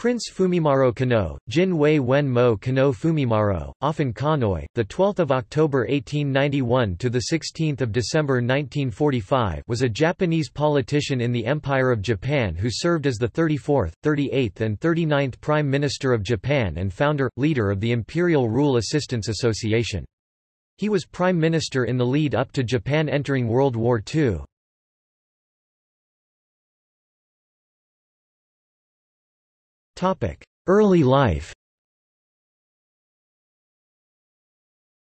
Prince Fumimaro Konoe, Jin Wei Wen Mo Konoe Fumimaro, often Konoye, the 12th of October 1891 to the 16th of December 1945, was a Japanese politician in the Empire of Japan who served as the 34th, 38th and 39th Prime Minister of Japan and founder leader of the Imperial Rule Assistance Association. He was prime minister in the lead up to Japan entering World War II. Early life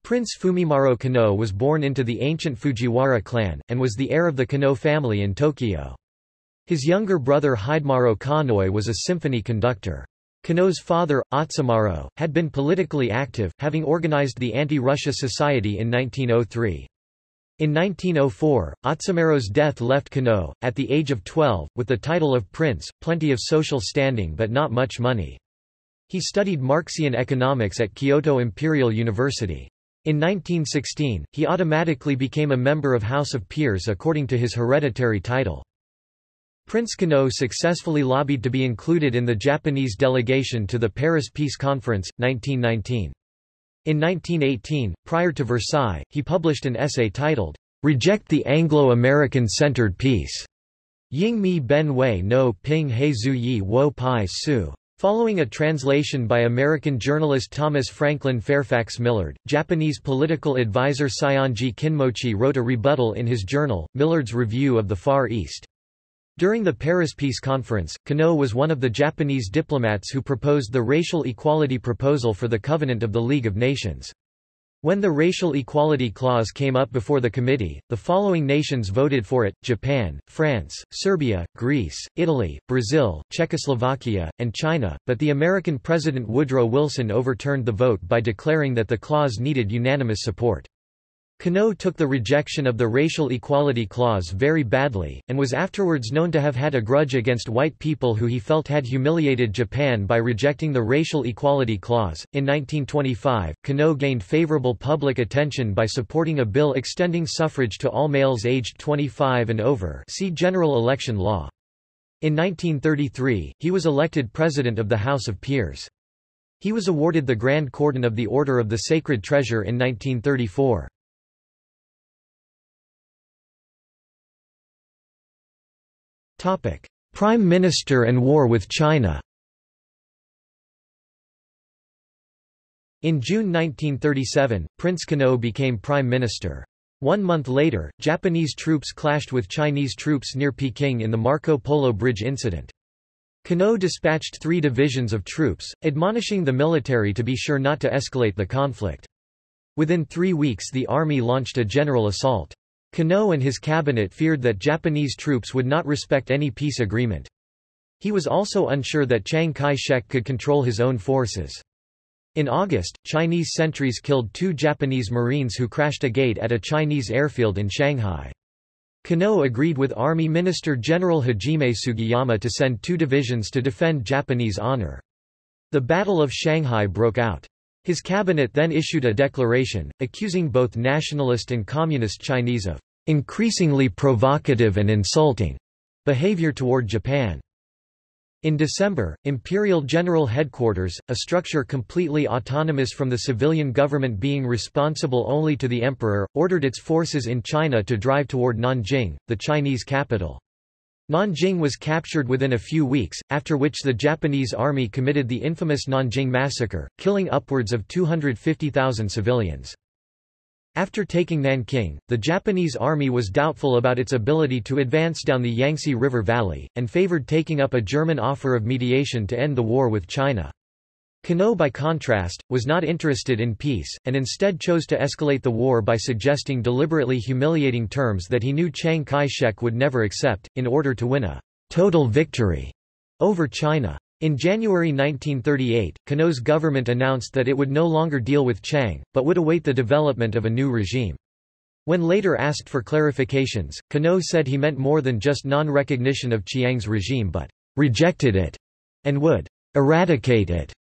Prince Fumimaro Konoe was born into the ancient Fujiwara clan, and was the heir of the Konoe family in Tokyo. His younger brother Hidemaro Konoe was a symphony conductor. Konoe's father, Atsumaro, had been politically active, having organized the Anti-Russia Society in 1903. In 1904, Atsumaro's death left Konoe, at the age of 12, with the title of prince, plenty of social standing but not much money. He studied Marxian economics at Kyoto Imperial University. In 1916, he automatically became a member of House of Peers according to his hereditary title. Prince Konoe successfully lobbied to be included in the Japanese delegation to the Paris Peace Conference, 1919. In 1918, prior to Versailles, he published an essay titled, Reject the Anglo-American Centered Peace. Ying Mi Ben Wei no Ping He Zhu Yi Wo Pai Su. Following a translation by American journalist Thomas Franklin Fairfax Millard, Japanese political advisor Saionji Kinmochi wrote a rebuttal in his journal, Millard's Review of the Far East. During the Paris Peace Conference, Konoe was one of the Japanese diplomats who proposed the racial equality proposal for the Covenant of the League of Nations. When the Racial Equality Clause came up before the committee, the following nations voted for it, Japan, France, Serbia, Greece, Italy, Brazil, Czechoslovakia, and China, but the American President Woodrow Wilson overturned the vote by declaring that the clause needed unanimous support. Konoe took the rejection of the Racial Equality Clause very badly, and was afterwards known to have had a grudge against white people who he felt had humiliated Japan by rejecting the Racial Equality Clause. In 1925, Konoe gained favorable public attention by supporting a bill extending suffrage to all males aged 25 and over see General Election Law. In 1933, he was elected President of the House of Peers. He was awarded the Grand Cordon of the Order of the Sacred Treasure in 1934. Prime Minister and war with China In June 1937, Prince Konoe became Prime Minister. One month later, Japanese troops clashed with Chinese troops near Peking in the Marco Polo Bridge incident. Konoe dispatched three divisions of troops, admonishing the military to be sure not to escalate the conflict. Within three weeks the army launched a general assault. Konoe and his cabinet feared that Japanese troops would not respect any peace agreement. He was also unsure that Chiang Kai-shek could control his own forces. In August, Chinese sentries killed two Japanese Marines who crashed a gate at a Chinese airfield in Shanghai. Konoe agreed with Army Minister General Hajime Sugiyama to send two divisions to defend Japanese honor. The Battle of Shanghai broke out. His cabinet then issued a declaration, accusing both nationalist and communist Chinese of increasingly provocative and insulting behavior toward Japan. In December, Imperial General Headquarters, a structure completely autonomous from the civilian government being responsible only to the emperor, ordered its forces in China to drive toward Nanjing, the Chinese capital. Nanjing was captured within a few weeks, after which the Japanese army committed the infamous Nanjing massacre, killing upwards of 250,000 civilians. After taking Nanking, the Japanese army was doubtful about its ability to advance down the Yangtze River Valley, and favored taking up a German offer of mediation to end the war with China. Konoe by contrast, was not interested in peace, and instead chose to escalate the war by suggesting deliberately humiliating terms that he knew Chiang Kai-shek would never accept, in order to win a total victory over China. In January 1938, Konoe's government announced that it would no longer deal with Chiang, but would await the development of a new regime. When later asked for clarifications, Konoe said he meant more than just non-recognition of Chiang's regime but rejected it and would eradicate it.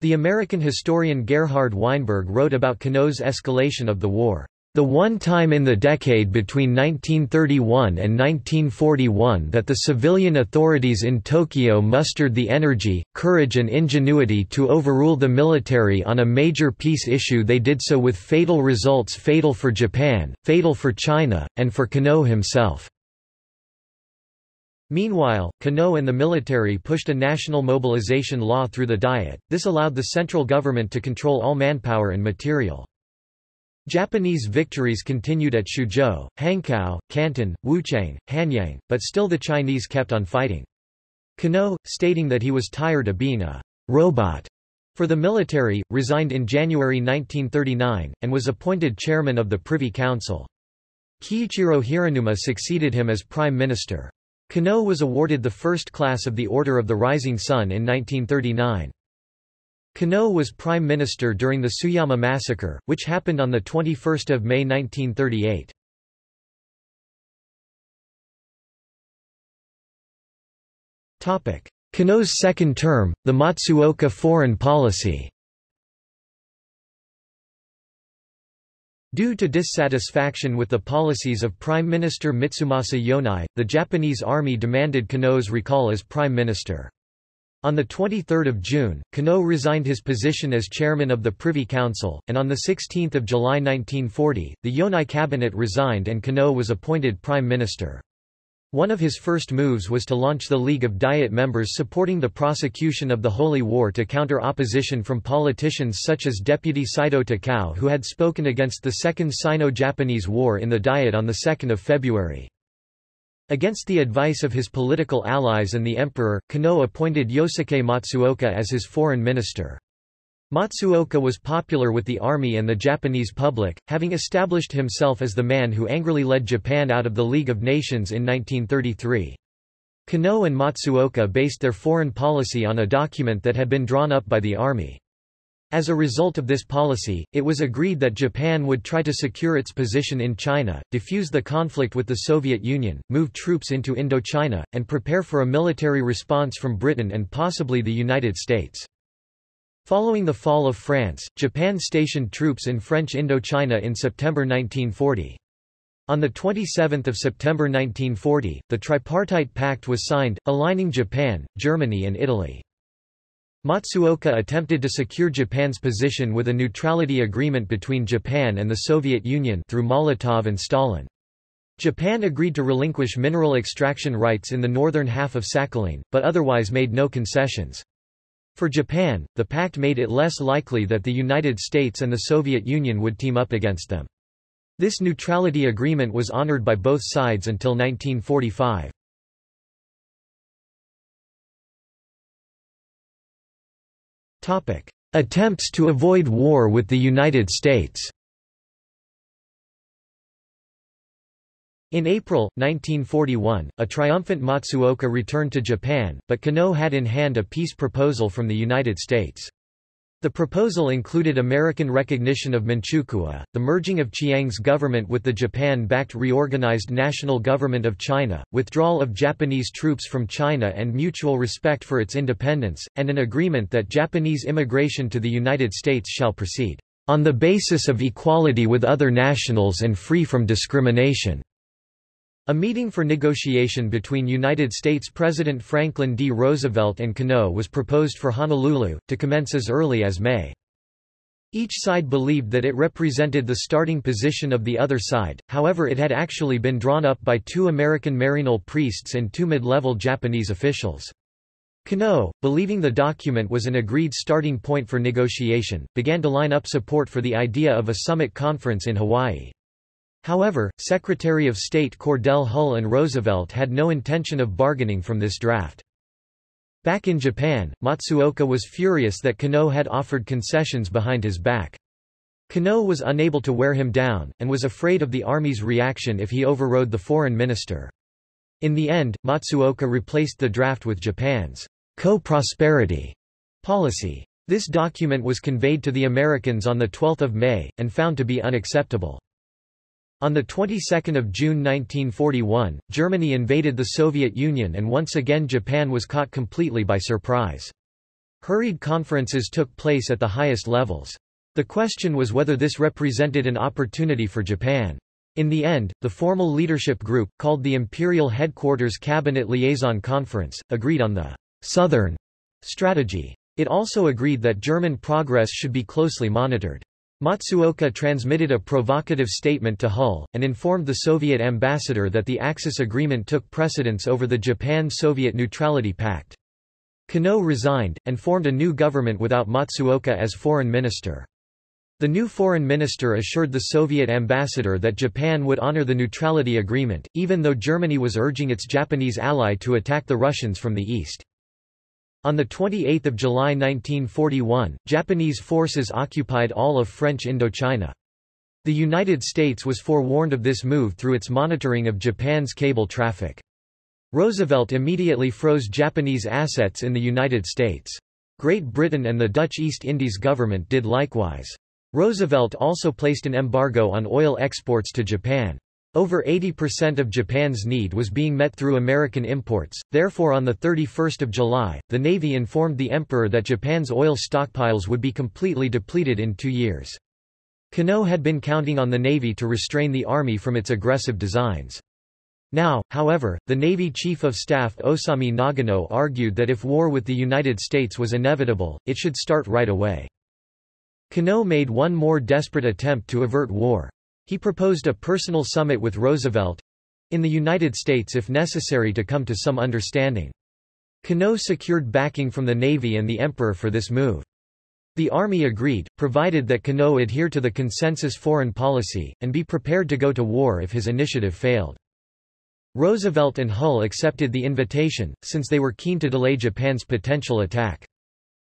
The American historian Gerhard Weinberg wrote about Konoe's escalation of the war. The one time in the decade between 1931 and 1941 that the civilian authorities in Tokyo mustered the energy, courage and ingenuity to overrule the military on a major peace issue they did so with fatal results fatal for Japan, fatal for China, and for Konoe himself. Meanwhile, Konoe and the military pushed a national mobilization law through the Diet, this allowed the central government to control all manpower and material. Japanese victories continued at Xuzhou, Hankow, Canton, Wuchang, Hanyang, but still the Chinese kept on fighting. Konoe, stating that he was tired of being a robot for the military, resigned in January 1939, and was appointed chairman of the Privy Council. Kiichiro Hiranuma succeeded him as prime minister. Konoe was awarded the first class of the Order of the Rising Sun in 1939. Konoe was prime minister during the Tsuyama massacre, which happened on 21 May 1938. Konoe's second term, the Matsuoka foreign policy Due to dissatisfaction with the policies of Prime Minister Mitsumasa Yonai, the Japanese army demanded Konoe's recall as prime minister. On 23 June, Konoe resigned his position as chairman of the Privy Council, and on 16 July 1940, the Yonai cabinet resigned and Konoe was appointed prime minister. One of his first moves was to launch the League of Diet members supporting the prosecution of the Holy War to counter opposition from politicians such as Deputy Saito Takao who had spoken against the Second Sino-Japanese War in the Diet on 2 February. Against the advice of his political allies and the emperor, Konoe appointed Yosuke Matsuoka as his foreign minister. Matsuoka was popular with the army and the Japanese public, having established himself as the man who angrily led Japan out of the League of Nations in 1933. Konoe and Matsuoka based their foreign policy on a document that had been drawn up by the army. As a result of this policy, it was agreed that Japan would try to secure its position in China, defuse the conflict with the Soviet Union, move troops into Indochina, and prepare for a military response from Britain and possibly the United States. Following the fall of France, Japan stationed troops in French Indochina in September 1940. On 27 September 1940, the Tripartite Pact was signed, aligning Japan, Germany and Italy. Matsuoka attempted to secure Japan's position with a neutrality agreement between Japan and the Soviet Union through Molotov and Stalin. Japan agreed to relinquish mineral extraction rights in the northern half of Sakhalin, but otherwise made no concessions. For Japan, the pact made it less likely that the United States and the Soviet Union would team up against them. This neutrality agreement was honored by both sides until 1945. Attempts to avoid war with the United States In April, 1941, a triumphant Matsuoka returned to Japan, but Konoe had in hand a peace proposal from the United States. The proposal included American recognition of Manchukuo, the merging of Chiang's government with the Japan-backed reorganized National Government of China, withdrawal of Japanese troops from China and mutual respect for its independence, and an agreement that Japanese immigration to the United States shall proceed, "...on the basis of equality with other nationals and free from discrimination." A meeting for negotiation between United States President Franklin D. Roosevelt and Konoe was proposed for Honolulu, to commence as early as May. Each side believed that it represented the starting position of the other side, however it had actually been drawn up by two American Maryknoll priests and two mid-level Japanese officials. Konoe, believing the document was an agreed starting point for negotiation, began to line up support for the idea of a summit conference in Hawaii. However, Secretary of State Cordell Hull and Roosevelt had no intention of bargaining from this draft. Back in Japan, Matsuoka was furious that Konoe had offered concessions behind his back. Konoe was unable to wear him down, and was afraid of the army's reaction if he overrode the foreign minister. In the end, Matsuoka replaced the draft with Japan's co-prosperity policy. This document was conveyed to the Americans on 12 May, and found to be unacceptable. On the 22nd of June 1941, Germany invaded the Soviet Union and once again Japan was caught completely by surprise. Hurried conferences took place at the highest levels. The question was whether this represented an opportunity for Japan. In the end, the formal leadership group, called the Imperial Headquarters Cabinet Liaison Conference, agreed on the «southern» strategy. It also agreed that German progress should be closely monitored. Matsuoka transmitted a provocative statement to Hull, and informed the Soviet ambassador that the Axis Agreement took precedence over the Japan-Soviet Neutrality Pact. Konoe resigned, and formed a new government without Matsuoka as foreign minister. The new foreign minister assured the Soviet ambassador that Japan would honor the neutrality agreement, even though Germany was urging its Japanese ally to attack the Russians from the east. On 28 July 1941, Japanese forces occupied all of French Indochina. The United States was forewarned of this move through its monitoring of Japan's cable traffic. Roosevelt immediately froze Japanese assets in the United States. Great Britain and the Dutch East Indies government did likewise. Roosevelt also placed an embargo on oil exports to Japan. Over 80% of Japan's need was being met through American imports, therefore on 31 July, the Navy informed the Emperor that Japan's oil stockpiles would be completely depleted in two years. Konoe had been counting on the Navy to restrain the Army from its aggressive designs. Now, however, the Navy Chief of Staff Osami Nagano argued that if war with the United States was inevitable, it should start right away. Konoe made one more desperate attempt to avert war. He proposed a personal summit with Roosevelt—in the United States if necessary to come to some understanding. Konoe secured backing from the Navy and the Emperor for this move. The Army agreed, provided that Konoe adhere to the consensus foreign policy, and be prepared to go to war if his initiative failed. Roosevelt and Hull accepted the invitation, since they were keen to delay Japan's potential attack.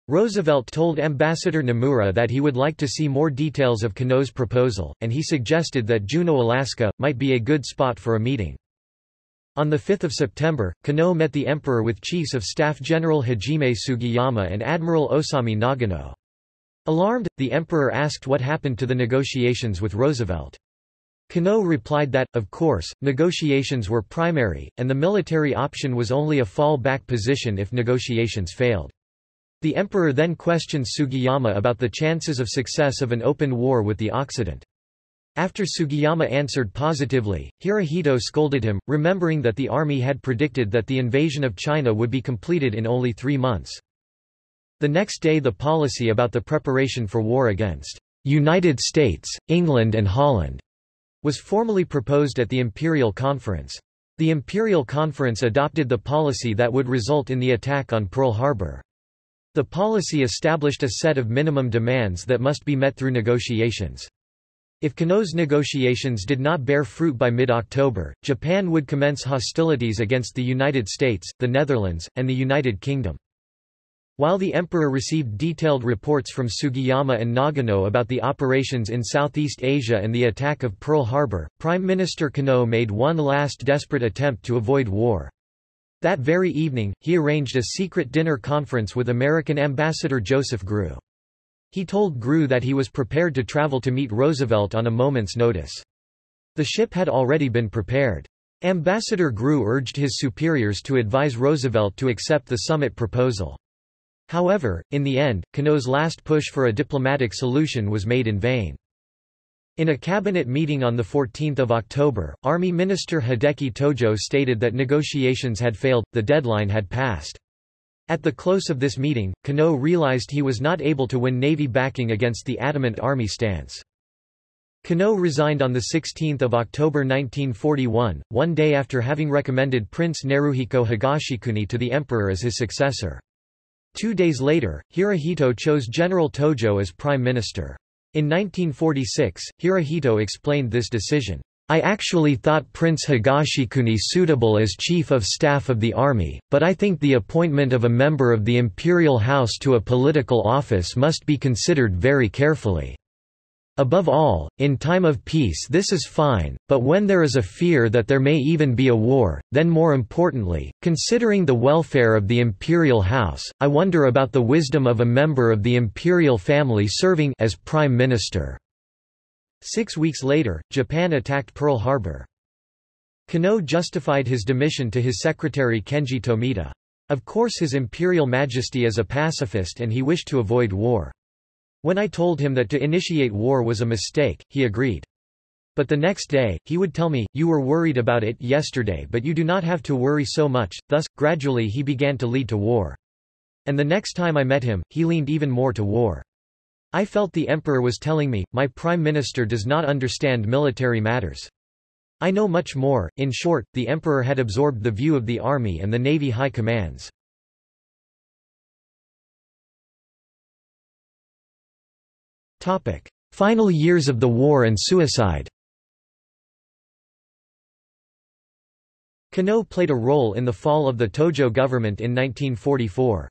Roosevelt told Ambassador Nomura that he would like to see more details of Konoe's proposal, and he suggested that Juneau, Alaska, might be a good spot for a meeting. On 5 September, Konoe met the emperor with Chiefs of Staff General Hajime Sugiyama and Admiral Osami Nagano. Alarmed, the emperor asked what happened to the negotiations with Roosevelt. Konoe replied that, of course, negotiations were primary, and the military option was only a fallback position if negotiations failed. The emperor then questioned Sugiyama about the chances of success of an open war with the Occident. After Sugiyama answered positively, Hirohito scolded him, remembering that the army had predicted that the invasion of China would be completed in only three months. The next day the policy about the preparation for war against United States, England and Holland was formally proposed at the Imperial Conference. The Imperial Conference adopted the policy that would result in the attack on Pearl Harbor. The policy established a set of minimum demands that must be met through negotiations. If Konoe's negotiations did not bear fruit by mid-October, Japan would commence hostilities against the United States, the Netherlands, and the United Kingdom. While the emperor received detailed reports from Sugiyama and Nagano about the operations in Southeast Asia and the attack of Pearl Harbor, Prime Minister Konoe made one last desperate attempt to avoid war. That very evening, he arranged a secret dinner conference with American ambassador Joseph Grew. He told Grew that he was prepared to travel to meet Roosevelt on a moment's notice. The ship had already been prepared. Ambassador Grew urged his superiors to advise Roosevelt to accept the summit proposal. However, in the end, Konoe's last push for a diplomatic solution was made in vain. In a cabinet meeting on 14 October, Army Minister Hideki Tojo stated that negotiations had failed, the deadline had passed. At the close of this meeting, Konoe realized he was not able to win Navy backing against the adamant Army stance. Konoe resigned on 16 October 1941, one day after having recommended Prince Naruhiko Higashikuni to the emperor as his successor. Two days later, Hirohito chose General Tojo as prime minister. In 1946, Hirohito explained this decision. I actually thought Prince Higashikuni suitable as Chief of Staff of the Army, but I think the appointment of a member of the imperial house to a political office must be considered very carefully. Above all, in time of peace this is fine, but when there is a fear that there may even be a war, then more importantly, considering the welfare of the imperial house, I wonder about the wisdom of a member of the imperial family serving as prime minister. Six weeks later, Japan attacked Pearl Harbor. Konoe justified his demission to his secretary Kenji Tomita. Of course his imperial majesty is a pacifist and he wished to avoid war. When I told him that to initiate war was a mistake, he agreed. But the next day, he would tell me, you were worried about it yesterday but you do not have to worry so much, thus, gradually he began to lead to war. And the next time I met him, he leaned even more to war. I felt the emperor was telling me, my prime minister does not understand military matters. I know much more, in short, the emperor had absorbed the view of the army and the navy high commands. Final years of the war and suicide Konoe played a role in the fall of the Tojo government in 1944.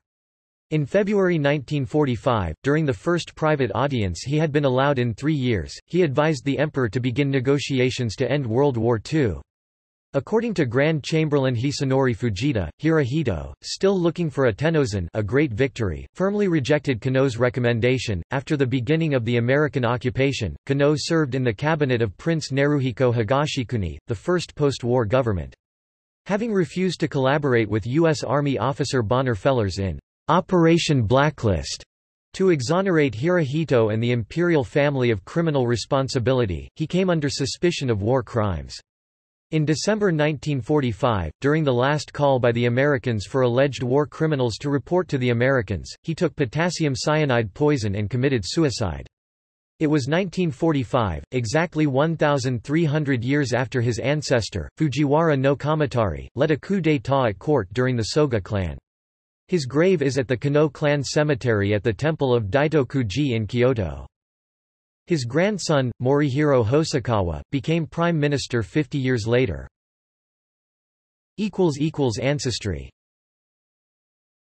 In February 1945, during the first private audience he had been allowed in three years, he advised the emperor to begin negotiations to end World War II. According to Grand Chamberlain Hisanori Fujita, Hirohito, still looking for a Tennozan a great victory, firmly rejected Konoe's recommendation. After the beginning of the American occupation, Konoe served in the cabinet of Prince Naruhiko Higashikuni, the first post-war government. Having refused to collaborate with U.S. Army officer Bonner Fellers in Operation Blacklist to exonerate Hirohito and the imperial family of criminal responsibility, he came under suspicion of war crimes. In December 1945, during the last call by the Americans for alleged war criminals to report to the Americans, he took potassium cyanide poison and committed suicide. It was 1945, exactly 1,300 years after his ancestor, Fujiwara no Kamatari, led a coup d'état at court during the Soga clan. His grave is at the Konoe clan cemetery at the temple of Daitokuji in Kyoto. His grandson, Morihiro Hosokawa, became prime minister 50 years later. Ancestry